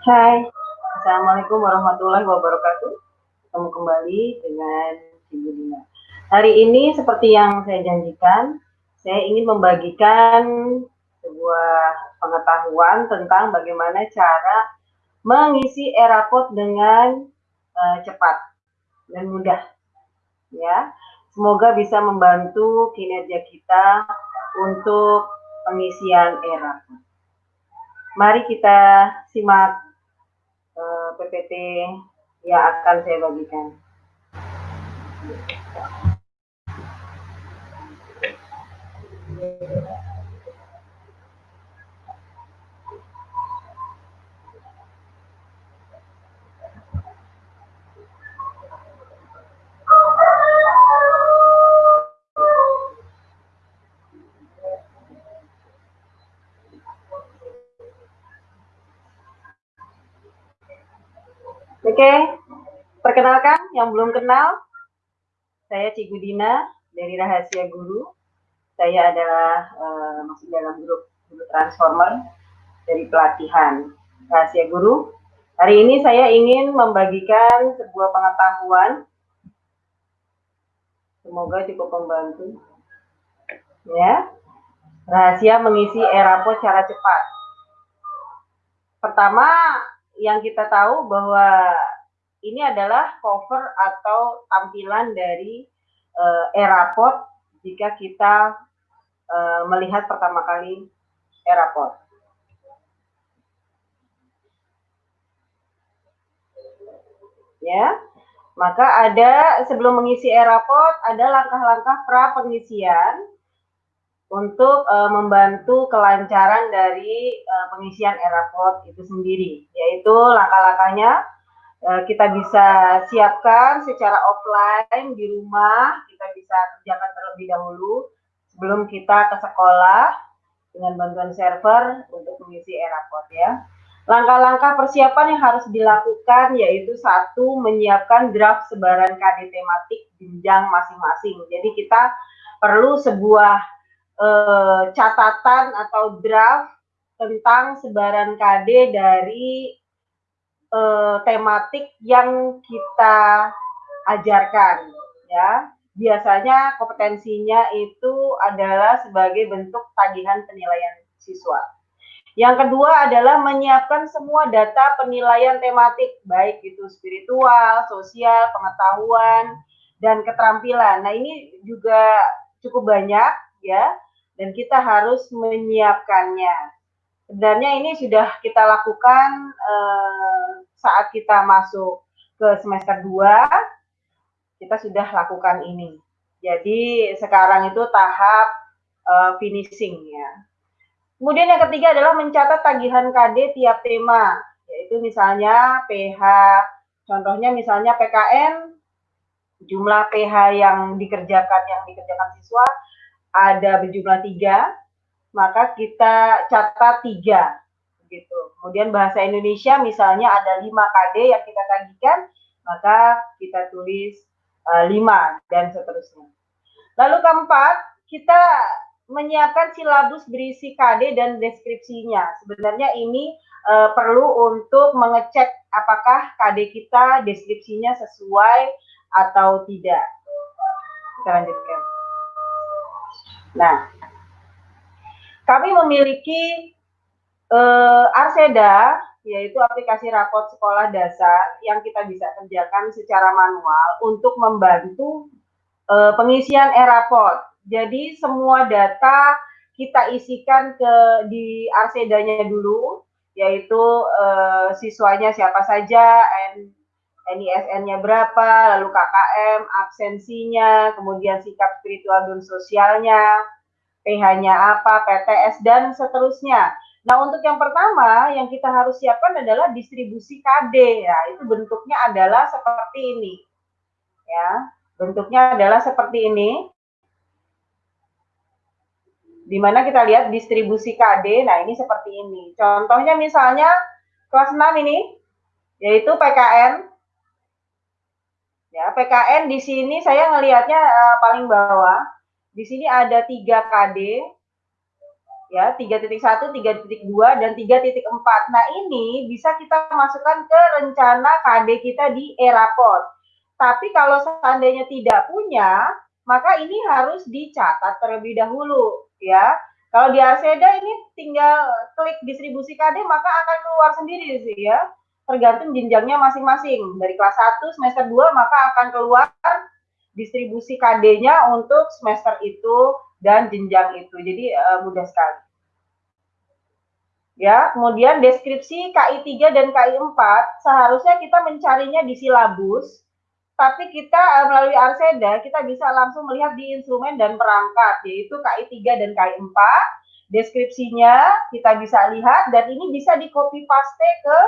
Hai, Assalamualaikum warahmatullahi wabarakatuh. Ketemu kembali dengan Ibu Dina. Hari ini seperti yang saya janjikan, saya ingin membagikan sebuah pengetahuan tentang bagaimana cara mengisi erapot dengan uh, cepat dan mudah. Ya, semoga bisa membantu kinerja kita untuk pengisian erapot. Mari kita simak PPT yang akan saya bagikan. Oke, perkenalkan yang belum kenal, saya Cigu Dina dari Rahasia Guru. Saya adalah uh, masih dalam grup Guru Transformer dari pelatihan Rahasia Guru. Hari ini saya ingin membagikan sebuah pengetahuan. Semoga cukup membantu. Ya, rahasia mengisi erapo cara cepat. Pertama, yang kita tahu bahwa ini adalah cover atau tampilan dari uh, Erapod jika kita uh, melihat pertama kali Erapod. Ya, maka ada sebelum mengisi Erapod ada langkah-langkah pra pengisian untuk uh, membantu kelancaran dari uh, pengisian Erapod itu sendiri, yaitu langkah-langkahnya kita bisa siapkan secara offline di rumah, kita bisa kerjakan terlebih dahulu sebelum kita ke sekolah dengan bantuan server untuk mengisi Erapod ya. Langkah-langkah persiapan yang harus dilakukan yaitu satu menyiapkan draft sebaran KD tematik jenjang masing-masing. Jadi kita perlu sebuah uh, catatan atau draft tentang sebaran KD dari uh, tematik yang kita ajarkan ya biasanya kompetensinya itu adalah sebagai bentuk tagihan penilaian siswa. Yang kedua adalah menyiapkan semua data penilaian tematik, baik itu spiritual, sosial, pengetahuan, dan keterampilan. Nah ini juga cukup banyak ya dan kita harus menyiapkannya. Sebenarnya ini sudah kita lakukan eh, saat kita masuk ke semester 2, kita sudah lakukan ini. Jadi sekarang itu tahap eh, finishing ya. Kemudian yang ketiga adalah mencatat tagihan KD tiap tema, yaitu misalnya PH, contohnya misalnya PKN, jumlah PH yang dikerjakan yang dikerjakan siswa ada berjumlah tiga, maka kita catat tiga. Gitu. Kemudian bahasa Indonesia misalnya ada lima KD yang kita tagihkan, maka kita tulis uh, lima dan seterusnya. Lalu keempat, kita menyiapkan silabus berisi KD dan deskripsinya. Sebenarnya ini uh, perlu untuk mengecek apakah KD kita deskripsinya sesuai atau tidak. Kita lanjutkan. Nah, kami memiliki uh, Arseda, yaitu aplikasi rapot sekolah dasar yang kita bisa kerjakan secara manual untuk membantu uh, pengisian e-rapot. Jadi semua data kita isikan ke di Arsedanya dulu, yaitu uh, siswanya siapa saja, NISN-nya berapa, lalu KKM, absensinya, kemudian sikap spiritual dan sosialnya, PH-nya apa, PTS, dan seterusnya. Nah, untuk yang pertama yang kita harus siapkan adalah distribusi KD ya. Itu bentuknya adalah seperti ini. Ya, bentuknya adalah seperti ini. Di mana kita lihat distribusi KD. Nah, ini seperti ini. Contohnya misalnya kelas 6 ini yaitu PKN Ya, PKN di sini saya ngelihatnya uh, paling bawah. Di sini ada tiga KD. ya 3.1, 3.2 dan 3.4. Nah, ini bisa kita masukkan ke rencana KD kita di Eraport. Tapi kalau seandainya tidak punya, maka ini harus dicatat terlebih dahulu ya. Kalau di Arseda ini tinggal klik distribusi KD maka akan keluar sendiri sih ya. Tergantung jenjangnya masing-masing. Dari kelas 1 semester 2 maka akan keluar distribusi KD-nya untuk semester itu dan jenjang itu. Jadi uh, mudah sekali. Ya, kemudian deskripsi KI 3 dan KI 4 seharusnya kita mencarinya di silabus, tapi kita uh, melalui Arseda kita bisa langsung melihat di instrumen dan perangkat yaitu KI 3 dan KI 4. Deskripsinya kita bisa lihat dan ini bisa di copy paste ke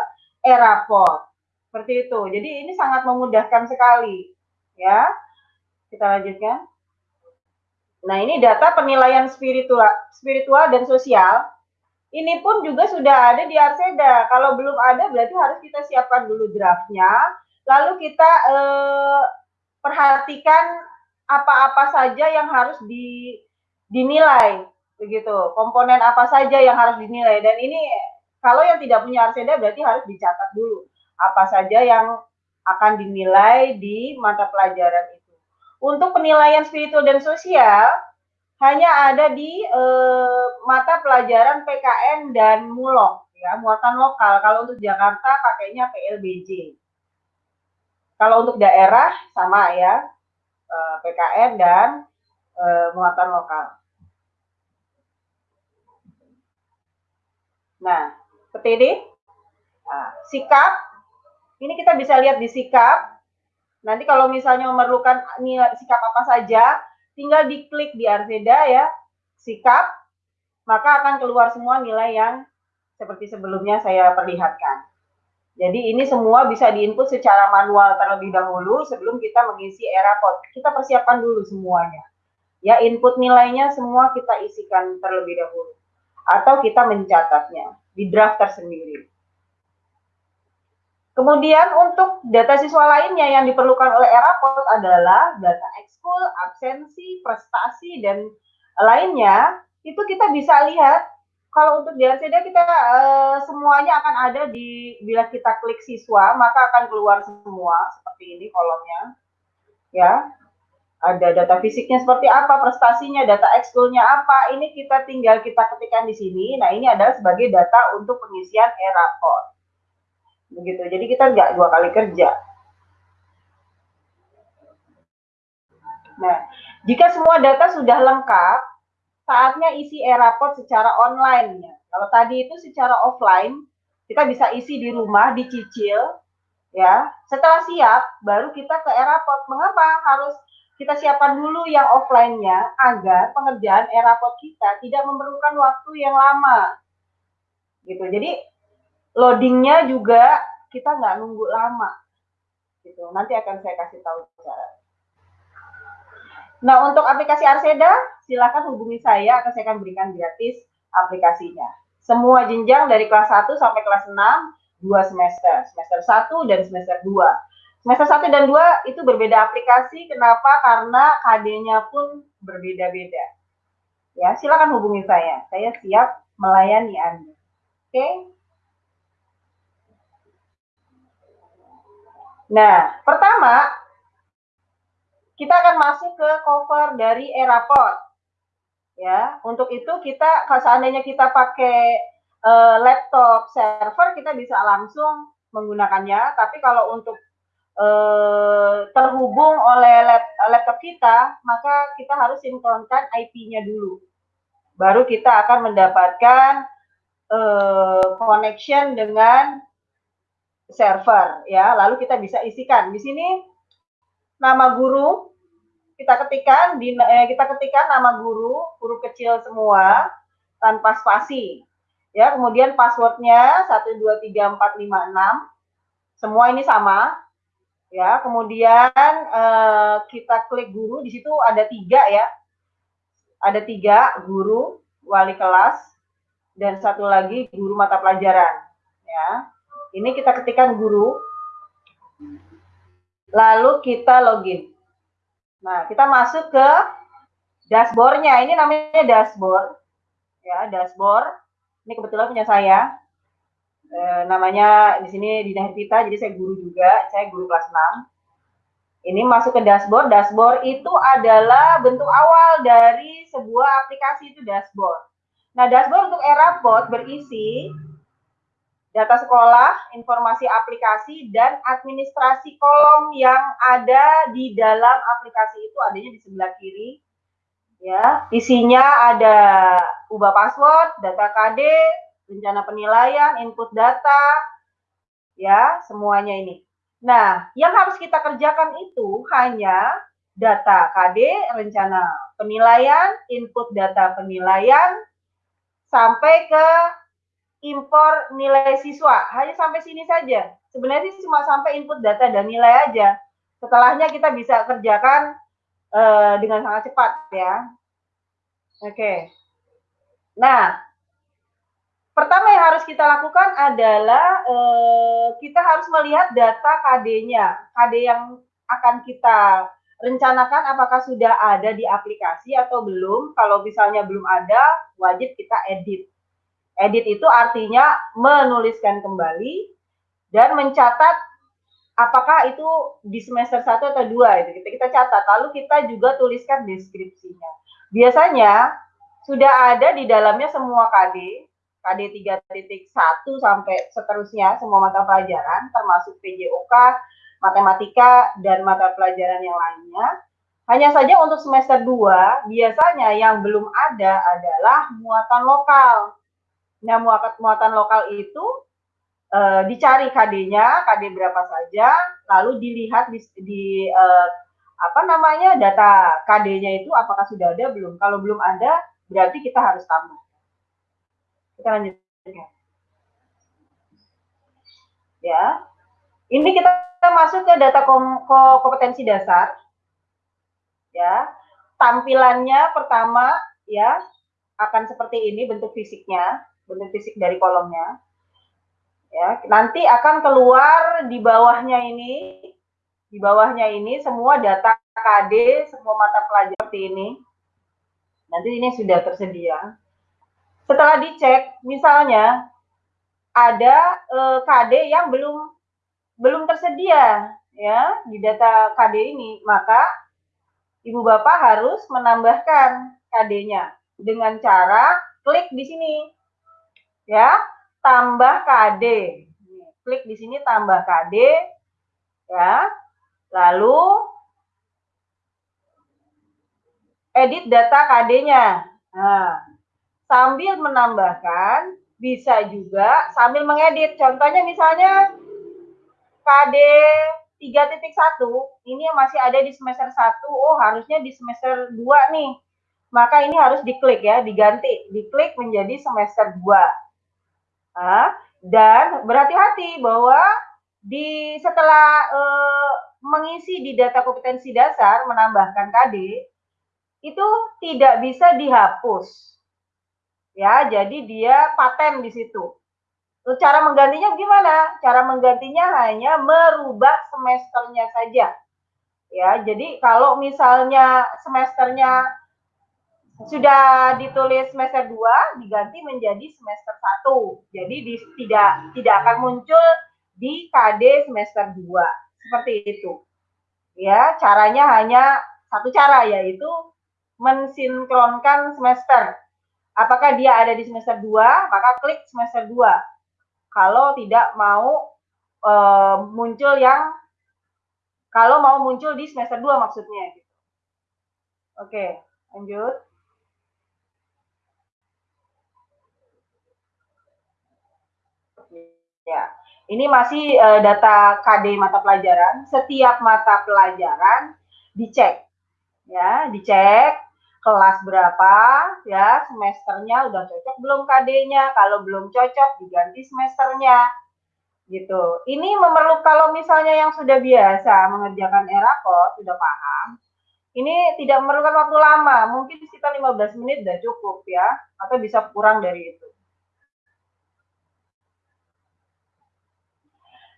Eraport. Seperti itu. Jadi ini sangat memudahkan sekali. Ya. Kita lanjutkan. Nah, ini data penilaian spiritual, spiritual dan sosial. Ini pun juga sudah ada di Arseda. Kalau belum ada, berarti harus kita siapkan dulu draftnya. Lalu kita eh, perhatikan apa-apa saja yang harus di, dinilai, begitu. Komponen apa saja yang harus dinilai. Dan ini kalau yang tidak punya Arseda berarti harus dicatat dulu apa saja yang akan dinilai di mata pelajaran itu. Untuk penilaian spiritual dan sosial, hanya ada di eh, mata pelajaran PKN dan MULOK, ya, muatan lokal. Kalau untuk Jakarta pakainya PLBJ. Kalau untuk daerah sama ya, eh, PKN dan eh, muatan lokal. Nah, ini. Nah, sikap, ini kita bisa lihat di sikap, Nanti kalau misalnya memerlukan nilai sikap apa saja, tinggal diklik di Arseda ya, sikap, maka akan keluar semua nilai yang seperti sebelumnya saya perlihatkan. Jadi ini semua bisa diinput secara manual terlebih dahulu sebelum kita mengisi era pot. Kita persiapkan dulu semuanya. Ya, input nilainya semua kita isikan terlebih dahulu. Atau kita mencatatnya di draft tersendiri. Kemudian untuk data siswa lainnya yang diperlukan oleh Eraport adalah data ekskul, absensi, prestasi, dan lainnya. Itu kita bisa lihat kalau untuk di kita uh, semuanya akan ada di bila kita klik siswa maka akan keluar semua seperti ini kolomnya. Ya. Ada data fisiknya seperti apa, prestasinya, data ekskulnya apa. Ini kita tinggal kita ketikkan di sini. Nah, ini adalah sebagai data untuk pengisian e-raport begitu. Jadi kita nggak dua kali kerja. Nah jika semua data sudah lengkap saatnya isi e-raport secara online ya. Kalau tadi itu secara offline kita bisa isi di rumah dicicil ya. Setelah siap baru kita ke e-raport. Mengapa harus kita siapkan dulu yang offline-nya agar pengerjaan e-raport kita tidak memerlukan waktu yang lama? Gitu. Jadi loadingnya juga kita nggak nunggu lama. Gitu. Nanti akan saya kasih tahu cara. Nah untuk aplikasi Arseda silakan hubungi saya akan saya akan berikan gratis aplikasinya. Semua jenjang dari kelas 1 sampai kelas 6 dua semester. Semester 1 dan semester 2 semester 1 dan 2 itu berbeda aplikasi. Kenapa? Karena KD-nya pun berbeda-beda. Ya silakan hubungi saya. Saya siap melayani Anda. Oke? okay? Nah, pertama kita akan masuk ke cover dari Eraport. Ya, untuk itu kita kalau seandainya kita pakai uh, laptop server kita bisa langsung menggunakannya, tapi kalau untuk uh, terhubung oleh lap, laptop kita, maka kita harus sinkronkan IP-nya dulu. Baru kita akan mendapatkan uh, connection dengan server ya. Lalu kita bisa isikan. Di sini nama guru kita ketikkan di eh, kita ketikkan nama guru huruf kecil semua tanpa spasi. Ya kemudian passwordnya 123456 semua ini sama. Ya kemudian eh, kita klik guru. Di situ ada tiga ya. Ada tiga guru wali kelas dan satu lagi guru mata pelajaran ya ini kita ketikkan guru, lalu kita login. Nah, kita masuk ke dashboardnya. Ini namanya dashboard. ya dashboard. Ini kebetulan punya saya. E, namanya di sini Dina Hervita, jadi saya guru juga, saya guru kelas 6. Ini masuk ke dashboard. Dashboard itu adalah bentuk awal dari sebuah aplikasi itu dashboard. Nah, dashboard untuk Erapot berisi data sekolah, informasi aplikasi, dan administrasi kolom yang ada di dalam aplikasi itu adanya di sebelah kiri. Ya, isinya ada ubah password, data KD, rencana penilaian, input data, ya, semuanya ini. Nah, yang harus kita kerjakan itu hanya data KD, rencana penilaian, input data penilaian, sampai ke impor nilai siswa. Hanya sampai sini saja. Sebenarnya sih cuma sampai input data dan nilai aja. Setelahnya kita bisa kerjakan uh, dengan sangat cepat ya. Oke. Okay. Nah, pertama yang harus kita lakukan adalah uh, kita harus melihat data KD-nya. KD yang akan kita rencanakan apakah sudah ada di aplikasi atau belum. Kalau misalnya belum ada, wajib kita edit. Edit itu artinya menuliskan kembali dan mencatat apakah itu di semester 1 atau 2 itu kita kita catat lalu kita juga tuliskan deskripsinya. Biasanya sudah ada di dalamnya semua KD, KD 3.1 sampai seterusnya semua mata pelajaran termasuk PJOK, matematika dan mata pelajaran yang lainnya. Hanya saja untuk semester 2 biasanya yang belum ada adalah muatan lokal. Nah, muatan, muatan lokal itu e, dicari KD-nya, KD berapa saja, lalu dilihat di, di e, apa namanya data KD-nya itu apakah sudah ada belum. Kalau belum ada, berarti kita harus tambah. Kita lanjutkan. Ya. Ini kita masuk ke data kom kompetensi dasar. Ya. Tampilannya pertama ya akan seperti ini bentuk fisiknya bentuk fisik dari kolomnya. Ya, nanti akan keluar di bawahnya ini, di bawahnya ini semua data KD, semua mata pelajaran seperti ini. Nanti ini sudah tersedia. Setelah dicek, misalnya ada eh, KD yang belum belum tersedia ya di data KD ini, maka ibu bapak harus menambahkan KD-nya dengan cara klik di sini ya tambah KD klik di sini tambah KD ya. Lalu edit data KD-nya nah sambil menambahkan bisa juga sambil mengedit. Contohnya misalnya KD 3.1 ini masih ada di semester 1 oh harusnya di semester 2 nih. Maka ini harus diklik ya diganti. Diklik menjadi semester 2 dan berhati-hati bahwa di setelah uh, mengisi di data kompetensi dasar menambahkan KD itu tidak bisa dihapus. Ya, jadi dia paten di situ. Cara menggantinya gimana? Cara menggantinya hanya merubah semesternya saja. Ya, jadi kalau misalnya semesternya sudah ditulis semester 2 diganti menjadi semester 1. Jadi di, tidak tidak akan muncul di KD semester 2. Seperti itu. Ya, caranya hanya satu cara yaitu mensinkronkan semester. Apakah dia ada di semester 2, maka klik semester 2. Kalau tidak mau e, muncul yang kalau mau muncul di semester 2 maksudnya gitu. Oke, lanjut. Ya, ini masih uh, data KD mata pelajaran. Setiap mata pelajaran dicek, ya, dicek kelas berapa, ya, semesternya udah cocok belum KD-nya. Kalau belum cocok diganti semesternya, gitu. Ini memerlukan kalau misalnya yang sudah biasa mengerjakan ERAKOD sudah paham. Ini tidak memerlukan waktu lama, mungkin sekitar 15 menit sudah cukup ya, atau bisa kurang dari itu.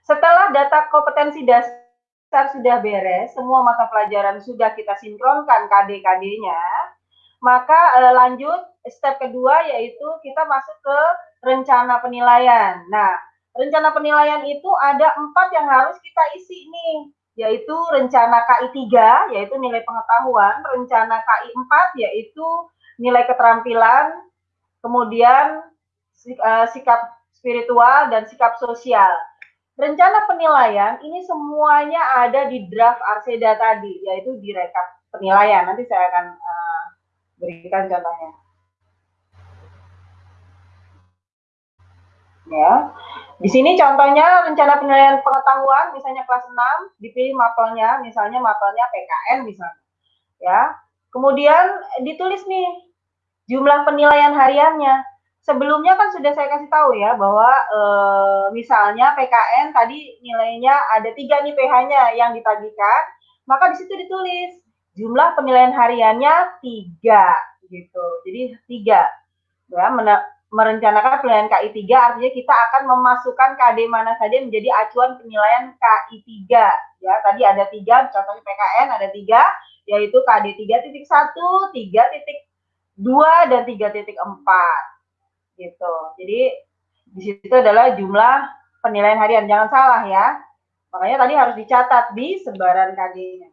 Setelah data kompetensi dasar sudah beres, semua mata pelajaran sudah kita sinkronkan KD-KD-nya, maka uh, lanjut step kedua yaitu kita masuk ke rencana penilaian. Nah, rencana penilaian itu ada empat yang harus kita isi nih, yaitu rencana KI 3, yaitu nilai pengetahuan, rencana KI 4, yaitu nilai keterampilan, kemudian uh, sikap spiritual, dan sikap sosial. Rencana penilaian ini semuanya ada di draft Arseda tadi, yaitu di rekap penilaian. Nanti saya akan uh, berikan contohnya. Ya, di sini contohnya rencana penilaian pengetahuan, misalnya kelas 6, dipilih mapelnya, misalnya mapelnya PKN misalnya. Ya, kemudian ditulis nih jumlah penilaian hariannya sebelumnya kan sudah saya kasih tahu ya bahwa e, misalnya PKN tadi nilainya ada tiga nih PH-nya yang ditagihkan, maka di situ ditulis jumlah penilaian hariannya tiga gitu. Jadi tiga. Ya merencanakan penilaian KI 3 artinya kita akan memasukkan KD mana saja menjadi acuan penilaian KI 3 ya tadi ada tiga contohnya PKN ada tiga yaitu KD 3.1, 3.2 dan 3.4 gitu. Jadi di situ adalah jumlah penilaian harian. Jangan salah ya. Makanya tadi harus dicatat di sebaran KD-nya.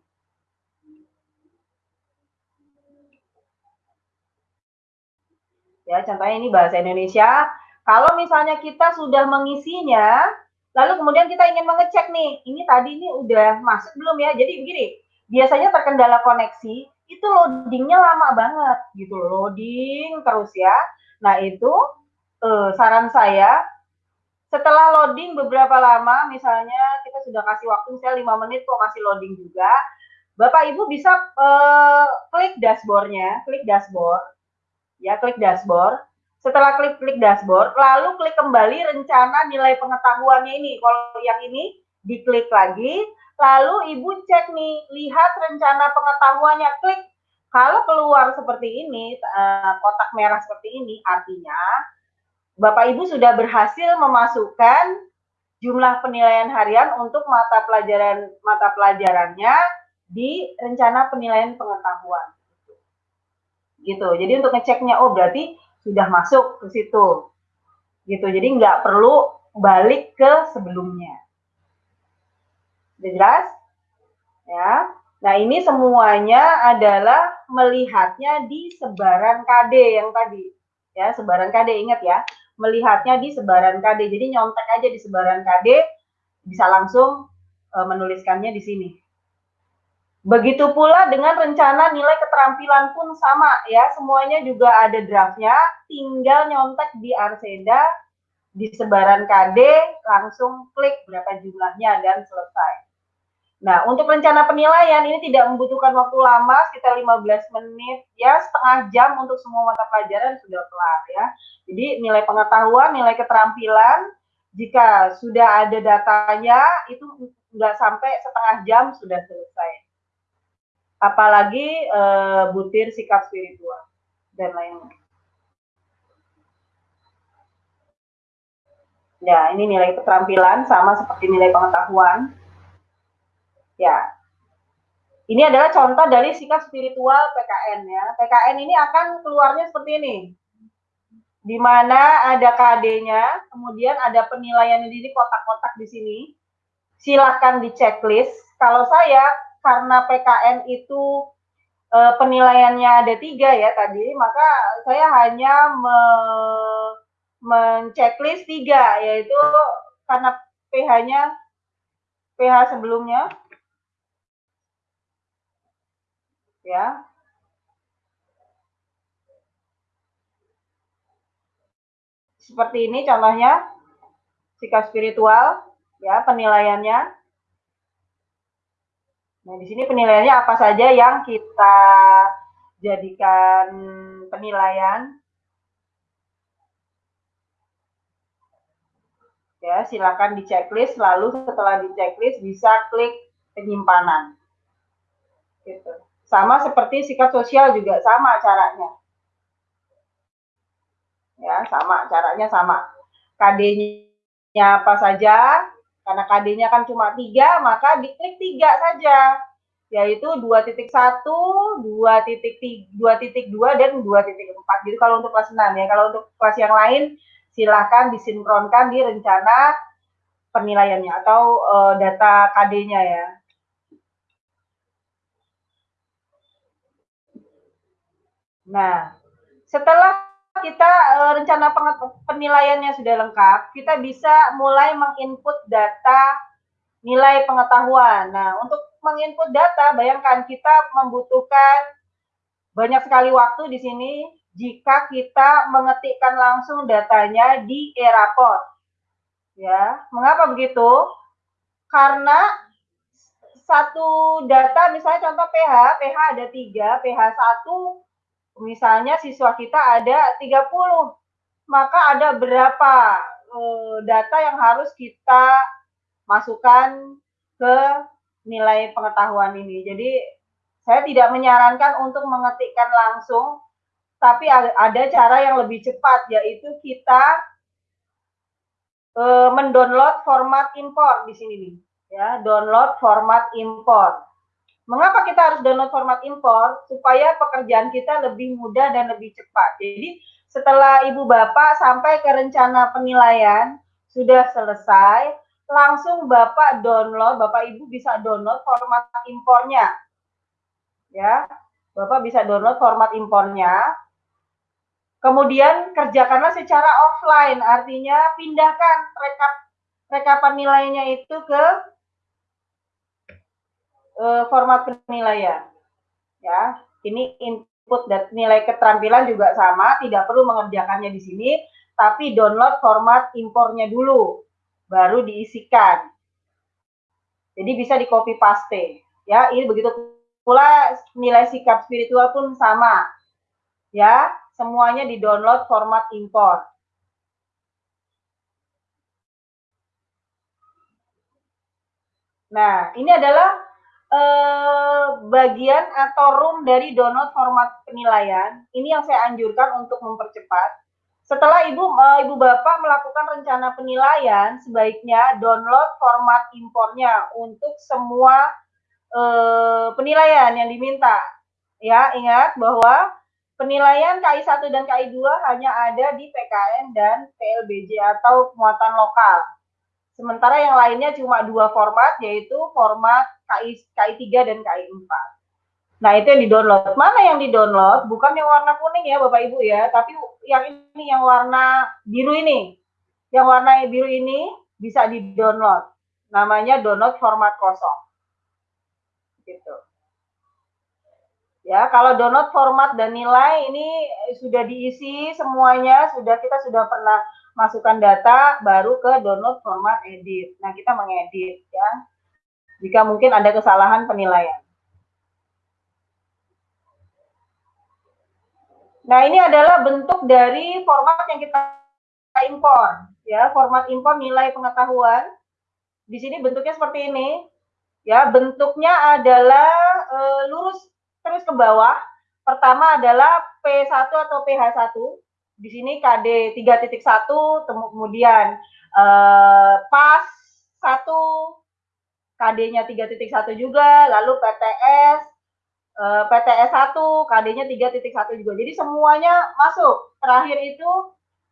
Ya, contohnya ini bahasa Indonesia. Kalau misalnya kita sudah mengisinya, lalu kemudian kita ingin mengecek nih, ini tadi ini udah masuk belum ya? Jadi begini, biasanya terkendala koneksi, itu loadingnya lama banget gitu, loading terus ya. Nah, itu uh, saran saya setelah loading beberapa lama, misalnya kita sudah kasih waktu misalnya 5 menit kok masih loading juga, Bapak Ibu bisa uh, klik dashboardnya, klik dashboard, ya klik dashboard. Setelah klik klik dashboard, lalu klik kembali rencana nilai pengetahuannya ini. Kalau yang ini diklik lagi, lalu Ibu cek nih, lihat rencana pengetahuannya, klik kalau keluar seperti ini, uh, kotak merah seperti ini, artinya Bapak Ibu sudah berhasil memasukkan jumlah penilaian harian untuk mata pelajaran mata pelajarannya di rencana penilaian pengetahuan. Gitu. Jadi untuk ngeceknya, oh berarti sudah masuk ke situ. Gitu. Jadi nggak perlu balik ke sebelumnya. Sudah jelas? Ya. Nah, ini semuanya adalah melihatnya di sebaran KD yang tadi. Ya, sebaran KD ingat ya. Melihatnya di sebaran KD. Jadi nyontek aja di sebaran KD bisa langsung e, menuliskannya di sini. Begitu pula dengan rencana nilai keterampilan pun sama ya. Semuanya juga ada draftnya, tinggal nyontek di Arseda di sebaran KD, langsung klik berapa jumlahnya dan selesai. Nah, untuk rencana penilaian ini tidak membutuhkan waktu lama, sekitar 15 menit, ya setengah jam untuk semua mata pelajaran sudah kelar ya. Jadi nilai pengetahuan, nilai keterampilan, jika sudah ada datanya, itu nggak sampai setengah jam sudah selesai. Apalagi e, butir sikap spiritual dan lainnya. Ya, ini nilai keterampilan sama seperti nilai pengetahuan Ya. Ini adalah contoh dari sikap spiritual PKN ya. PKN ini akan keluarnya seperti ini. Di mana ada KD-nya, kemudian ada penilaian di kotak-kotak di sini. Silahkan di checklist. Kalau saya karena PKN itu e, penilaiannya ada tiga ya tadi, maka saya hanya me, menceklis tiga, yaitu karena PH-nya PH sebelumnya ya. Seperti ini contohnya sikap spiritual ya penilaiannya. Nah, di sini penilaiannya apa saja yang kita jadikan penilaian. Ya, silakan di checklist lalu setelah di checklist bisa klik penyimpanan. Gitu. Sama seperti sikap sosial juga sama caranya. Ya, sama caranya sama. KD-nya apa saja, karena KD-nya kan cuma tiga, maka diklik tiga saja. yaitu 2.1, 2.2, dan 2.4. Jadi kalau untuk kelas 6 ya, kalau untuk kelas yang lain silahkan disinkronkan di rencana penilaiannya atau uh, data KD-nya ya. Nah, setelah kita uh, rencana penilaiannya sudah lengkap, kita bisa mulai menginput data nilai pengetahuan. Nah, untuk menginput data, bayangkan kita membutuhkan banyak sekali waktu di sini jika kita mengetikkan langsung datanya di Eraport. Ya, mengapa begitu? Karena satu data, misalnya contoh PH, PH ada tiga, PH satu, misalnya siswa kita ada 30, maka ada berapa eh, data yang harus kita masukkan ke nilai pengetahuan ini. Jadi saya tidak menyarankan untuk mengetikkan langsung, tapi ada cara yang lebih cepat, yaitu kita e, mendownload format import di sini nih, ya, download format import. Mengapa kita harus download format import? Supaya pekerjaan kita lebih mudah dan lebih cepat. Jadi setelah ibu bapak sampai ke rencana penilaian sudah selesai, langsung Bapak download, Bapak Ibu bisa download format impornya. Ya, Bapak bisa download format impornya. Kemudian kerjakanlah secara offline, artinya pindahkan rekap rekapan nilainya itu ke uh, format penilaian. Ya, ini input dan nilai keterampilan juga sama, tidak perlu mengerjakannya di sini, tapi download format impornya dulu baru diisikan. Jadi bisa di copy paste. Ya, ini begitu pula nilai sikap spiritual pun sama. Ya, semuanya di download format import. Nah, ini adalah eh, bagian atau room dari download format penilaian. Ini yang saya anjurkan untuk mempercepat setelah ibu uh, ibu bapak melakukan rencana penilaian, sebaiknya download format impornya untuk semua uh, penilaian yang diminta. Ya, ingat bahwa penilaian KI 1 dan KI 2 hanya ada di PKN dan PLBJ atau muatan lokal. Sementara yang lainnya cuma dua format, yaitu format KI, KI 3 dan KI 4. Nah, itu yang di-download. Mana yang di-download? Bukan yang warna kuning ya, Bapak Ibu ya, tapi yang ini yang warna biru ini. Yang warna biru ini bisa di-download. Namanya download format kosong. Gitu. Ya, kalau download format dan nilai ini sudah diisi semuanya, sudah kita sudah pernah masukkan data baru ke download format edit. Nah, kita mengedit ya. Jika mungkin ada kesalahan penilaian. Nah, ini adalah bentuk dari format yang kita impor, ya, format impor nilai pengetahuan. Di sini bentuknya seperti ini. Ya, bentuknya adalah e, lurus terus ke bawah. Pertama adalah P1 atau PH1. Di sini KD 3.1, kemudian e, PAS 1, KD-nya 3.1 juga, lalu PTS uh, PTS 1, KD-nya 3.1 juga. Jadi semuanya masuk. Terakhir itu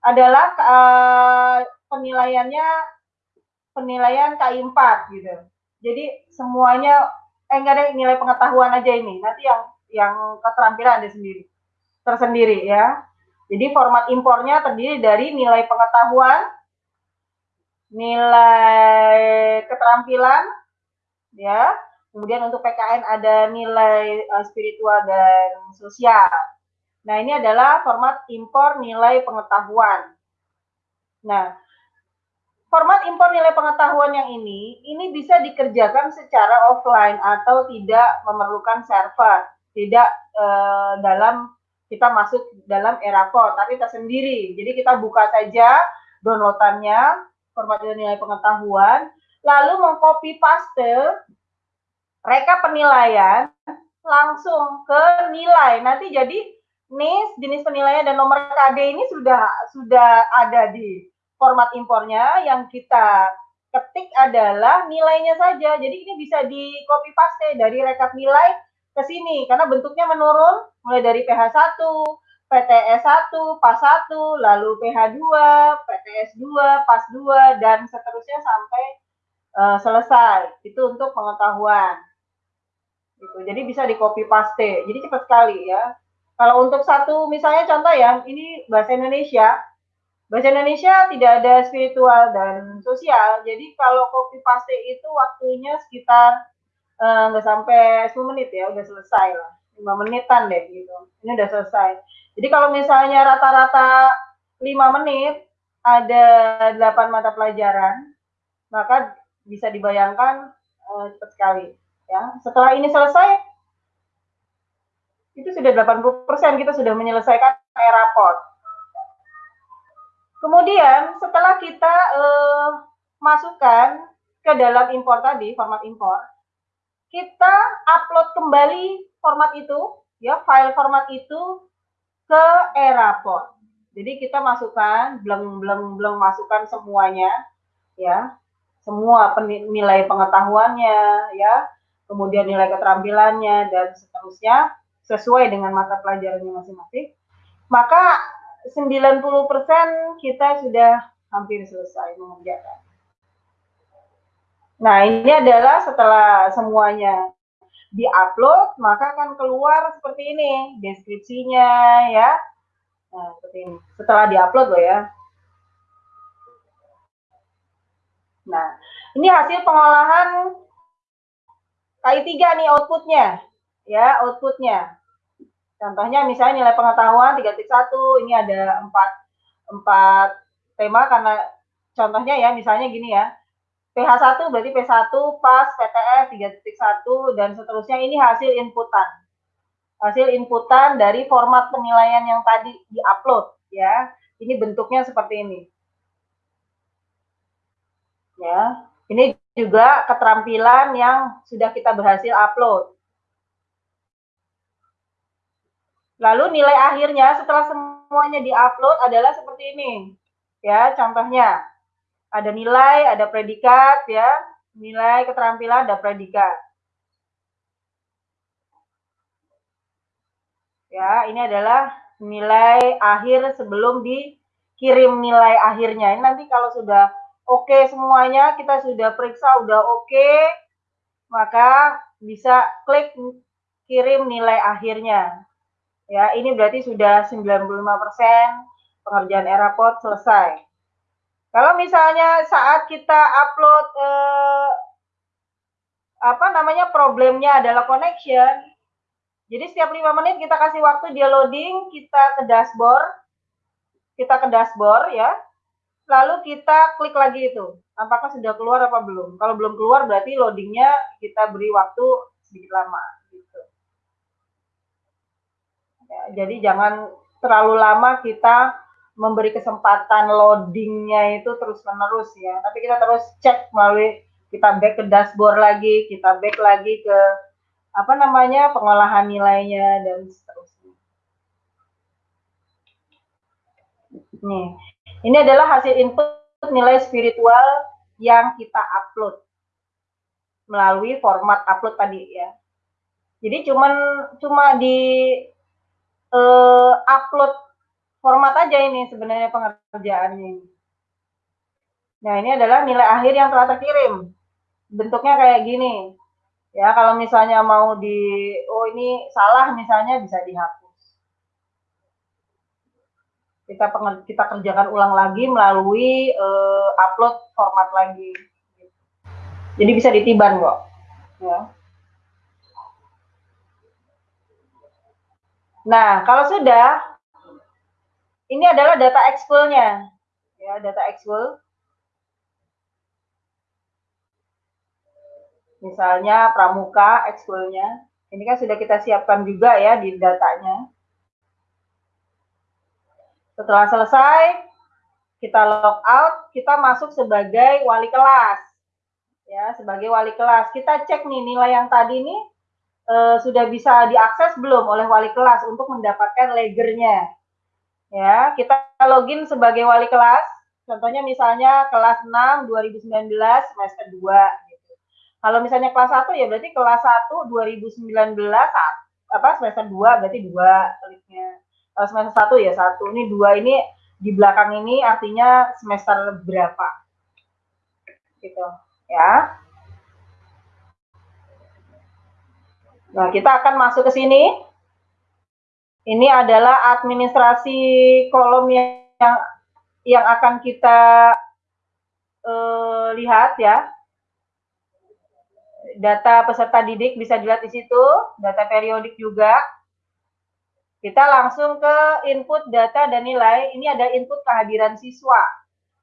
adalah uh, penilaiannya penilaian KI 4 gitu. Jadi semuanya eh enggak ada nilai pengetahuan aja ini. Nanti yang yang keterampilan ada sendiri. Tersendiri ya. Jadi format impornya terdiri dari nilai pengetahuan, nilai keterampilan ya, Kemudian untuk PKN ada nilai uh, spiritual dan sosial. Nah, ini adalah format impor nilai pengetahuan. Nah, format impor nilai pengetahuan yang ini, ini bisa dikerjakan secara offline atau tidak memerlukan server, tidak uh, dalam kita masuk dalam Eraport, tapi tersendiri. Jadi kita buka saja downloadannya, format nilai pengetahuan, lalu mengcopy paste reka penilaian langsung ke nilai. Nanti jadi NIS, jenis penilaian dan nomor KD ini sudah sudah ada di format impornya yang kita ketik adalah nilainya saja. Jadi ini bisa di copy paste dari rekap nilai ke sini karena bentuknya menurun mulai dari PH1, PTS1, PAS1, lalu PH2, PTS2, PAS2 dan seterusnya sampai uh, selesai. Itu untuk pengetahuan. Gitu. Jadi bisa di copy paste. Jadi cepat sekali ya. Kalau untuk satu misalnya contoh ya, ini bahasa Indonesia. Bahasa Indonesia tidak ada spiritual dan sosial. Jadi kalau copy paste itu waktunya sekitar nggak uh, sampai 10 menit ya, udah selesai lah. 5 menitan deh gitu. Ini udah selesai. Jadi kalau misalnya rata-rata 5 menit ada 8 mata pelajaran, maka bisa dibayangkan uh, cepat sekali ya. Setelah ini selesai itu sudah 80% kita sudah menyelesaikan raport. Kemudian setelah kita eh, masukkan ke dalam impor tadi, format impor, kita upload kembali format itu, ya file format itu ke Eraport. Jadi kita masukkan, belum belum belum masukkan semuanya, ya, semua nilai pengetahuannya, ya, kemudian nilai keterampilannya dan seterusnya sesuai dengan mata pelajarannya masing-masing, maka 90% kita sudah hampir selesai mengerjakan. Nah, ini adalah setelah semuanya diupload, maka akan keluar seperti ini, deskripsinya ya. Nah, seperti ini. Setelah diupload loh ya. Nah, ini hasil pengolahan KI3 nih outputnya. Ya, outputnya. Contohnya misalnya nilai pengetahuan 3.1 ini ada empat empat tema karena contohnya ya misalnya gini ya. PH1 berarti P1 pas PTF 3.1 dan seterusnya ini hasil inputan. Hasil inputan dari format penilaian yang tadi diupload ya. Ini bentuknya seperti ini. Ya. Ini juga keterampilan yang sudah kita berhasil upload. Lalu nilai akhirnya setelah semuanya diupload adalah seperti ini. Ya, contohnya ada nilai, ada predikat ya. Nilai keterampilan ada predikat. Ya, ini adalah nilai akhir sebelum dikirim nilai akhirnya. Ini nanti kalau sudah oke okay semuanya, kita sudah periksa udah oke, okay, maka bisa klik kirim nilai akhirnya. Ya, ini berarti sudah 95% pengerjaan Eraport selesai. Kalau misalnya saat kita upload eh, apa namanya problemnya adalah connection, jadi setiap lima menit kita kasih waktu dia loading, kita ke dashboard, kita ke dashboard ya, lalu kita klik lagi itu, apakah sudah keluar apa belum. Kalau belum keluar berarti loadingnya kita beri waktu sedikit lama. Ya, jadi jangan terlalu lama kita memberi kesempatan loadingnya itu terus menerus ya. Tapi kita terus cek melalui kita back ke dashboard lagi, kita back lagi ke apa namanya pengolahan nilainya dan seterusnya. Nih, ini adalah hasil input nilai spiritual yang kita upload melalui format upload tadi ya. Jadi cuman cuma di uh, upload format aja ini sebenarnya pengerjaannya. Nah, ini adalah nilai akhir yang telah terkirim. Bentuknya kayak gini. Ya, kalau misalnya mau di oh ini salah misalnya bisa dihapus. Kita kita kerjakan ulang lagi melalui uh, upload format lagi. Jadi bisa ditiban kok. Ya. Nah, kalau sudah, ini adalah data exful-nya. Ya, data exful. Misalnya pramuka exful-nya. Ini kan sudah kita siapkan juga ya di datanya. Setelah selesai, kita log out, kita masuk sebagai wali kelas. Ya, sebagai wali kelas. Kita cek nih nilai yang tadi nih uh, sudah bisa diakses belum oleh wali kelas untuk mendapatkan legernya. Ya, kita login sebagai wali kelas Contohnya misalnya kelas 6 2019 semester 2 gitu. Kalau misalnya kelas 1 ya berarti kelas 1 2019 apa semester 2 berarti 2 kliknya. Kalau semester 1 ya 1. Ini 2 ini di belakang ini artinya semester berapa. Gitu ya. Nah, kita akan masuk ke sini. Ini adalah administrasi kolom yang yang akan kita uh, lihat ya. Data peserta didik bisa dilihat di situ, data periodik juga. Kita langsung ke input data dan nilai. Ini ada input kehadiran siswa.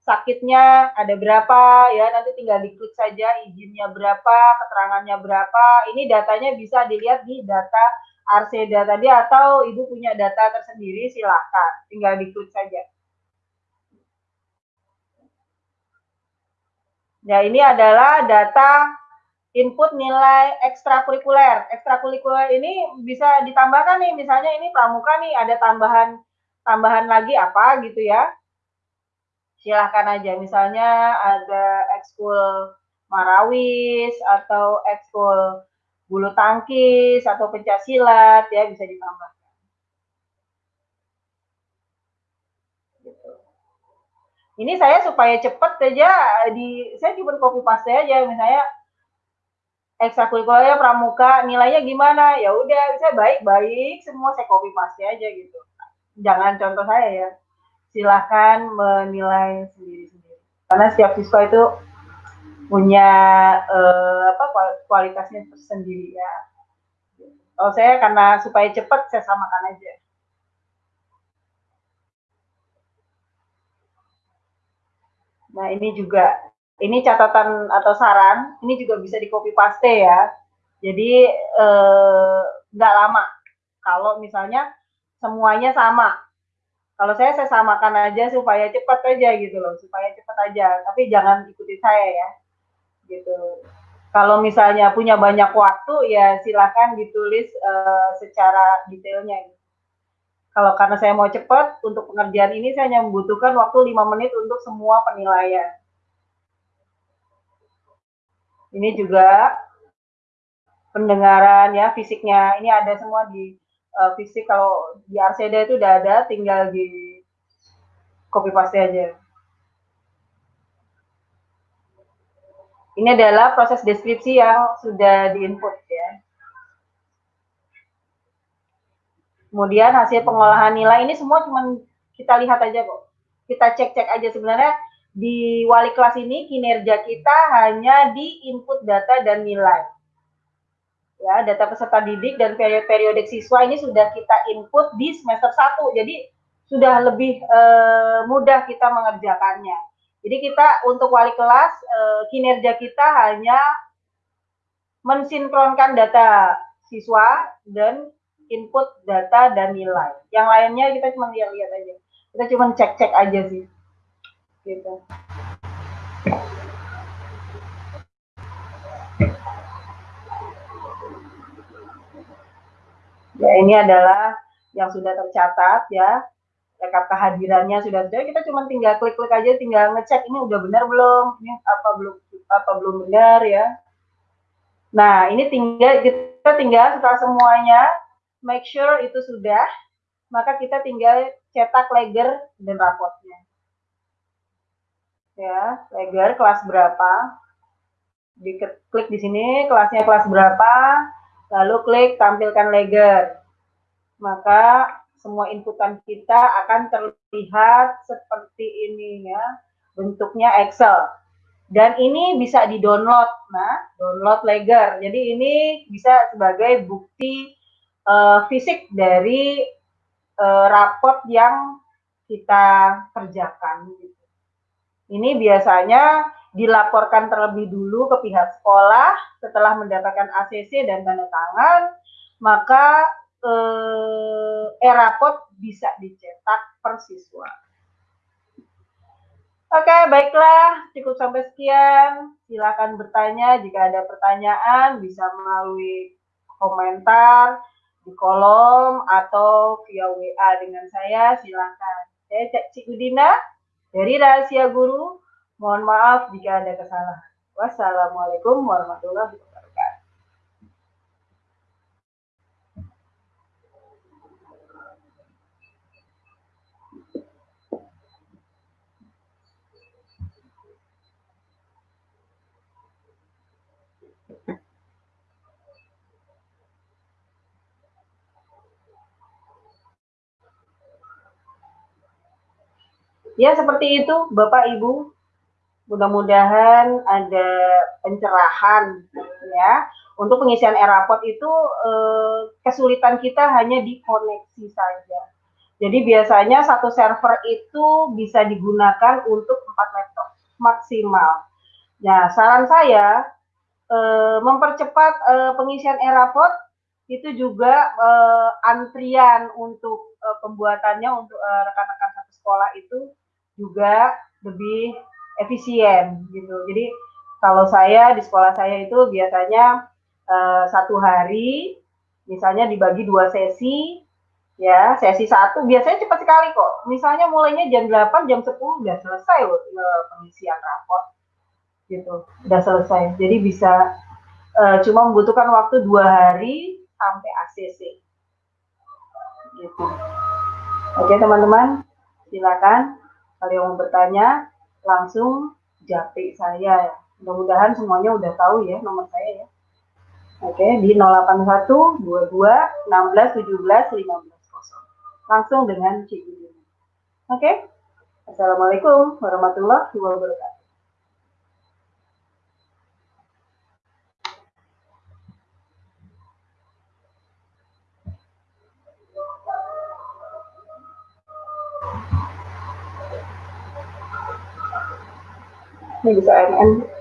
Sakitnya ada berapa ya, nanti tinggal diklik saja izinnya berapa, keterangannya berapa. Ini datanya bisa dilihat di data Arseda tadi atau Ibu punya data tersendiri silahkan, tinggal diklik saja. Ya, ini adalah data input nilai ekstrakurikuler. Ekstrakurikuler ini bisa ditambahkan nih, misalnya ini pramuka nih ada tambahan tambahan lagi apa gitu ya. Silahkan aja, misalnya ada ekskul marawis atau ekskul bulu tangkis atau pencak ya bisa ditambah. ini saya supaya cepet aja di saya cuma copy paste aja misalnya ekstrakurikuler pramuka nilainya gimana? Ya udah saya baik baik semua saya copy paste aja gitu. Jangan contoh saya ya silahkan menilai sendiri sendiri karena setiap siswa itu punya eh, apa kualitasnya tersendiri ya kalau saya karena supaya cepat saya samakan aja Nah, ini juga ini catatan atau saran, ini juga bisa di copy paste ya. Jadi eh, nggak eh, lama. Kalau misalnya semuanya sama. Kalau saya saya samakan aja supaya cepat aja gitu loh, supaya cepat aja. Tapi jangan ikuti saya ya. Gitu. Kalau misalnya punya banyak waktu ya silakan ditulis eh, secara detailnya. Kalau karena saya mau cepat, untuk pengerjaan ini saya hanya membutuhkan waktu 5 menit untuk semua penilaian. Ini juga pendengaran ya, fisiknya. Ini ada semua di uh, fisik. Kalau di Arseda itu udah ada, tinggal di copy paste aja. Ini adalah proses deskripsi yang sudah diinput ya. Kemudian hasil pengolahan nilai ini semua cuma kita lihat aja kok. Kita cek-cek aja sebenarnya di wali kelas ini kinerja kita hanya di input data dan nilai. Ya, data peserta didik dan periodik siswa ini sudah kita input di semester 1. Jadi sudah lebih e, mudah kita mengerjakannya. Jadi kita untuk wali kelas e, kinerja kita hanya mensinkronkan data siswa dan input data dan nilai. Yang lainnya kita cuma lihat-lihat aja. Kita cuma cek-cek aja sih. Gitu. Ya, ini adalah yang sudah tercatat ya. Rekap kehadirannya sudah ada. Kita cuma tinggal klik-klik aja, tinggal ngecek ini udah benar belum, ini apa belum apa belum benar ya. Nah, ini tinggal kita tinggal setelah semuanya make sure itu sudah, maka kita tinggal cetak leger dan rapotnya. Ya, leger kelas berapa? Diklik di sini kelasnya kelas berapa, lalu klik tampilkan leger. Maka semua inputan kita akan terlihat seperti ini ya, bentuknya Excel. Dan ini bisa di-download. Nah, download leger. Jadi ini bisa sebagai bukti uh, fisik dari uh, raport yang kita kerjakan. Ini biasanya dilaporkan terlebih dulu ke pihak sekolah setelah mendapatkan ACC dan tanda tangan, maka eh, e-raport bisa dicetak per siswa. Oke, baiklah, cukup sampai sekian. Silakan bertanya jika ada pertanyaan, bisa melalui komentar di kolom atau via WA dengan saya silakan. Saya Cik Udina Dari rahasia guru, mohon maaf jika ada kesalahan. Wassalamualaikum warahmatullahi wabarakatuh. Ya, seperti itu, Bapak Ibu. Mudah-mudahan ada pencerahan ya. Untuk pengisian Erapot itu eh, kesulitan kita hanya di koneksi saja. Jadi biasanya satu server itu bisa digunakan untuk empat laptop maksimal. Nah, saran saya eh, mempercepat eh, pengisian Erapot itu juga antrian untuk pembuatannya untuk rekan-rekan satu sekolah itu juga lebih efisien gitu. Jadi kalau saya di sekolah saya itu biasanya uh, satu hari misalnya dibagi dua sesi ya sesi satu biasanya cepat sekali kok. Misalnya mulainya jam 8 jam 10 udah selesai loh uh, pengisian rapor gitu. Udah selesai. Jadi bisa uh, cuma membutuhkan waktu dua hari sampai ACC gitu. Oke teman-teman silakan kalau yang mau bertanya, langsung japri saya. Mudah-mudahan semuanya udah tahu ya nomor saya ya. Oke, di 081 22 16 17 15 Langsung dengan Cik Oke. Assalamualaikum warahmatullahi wabarakatuh. Ini bisa NN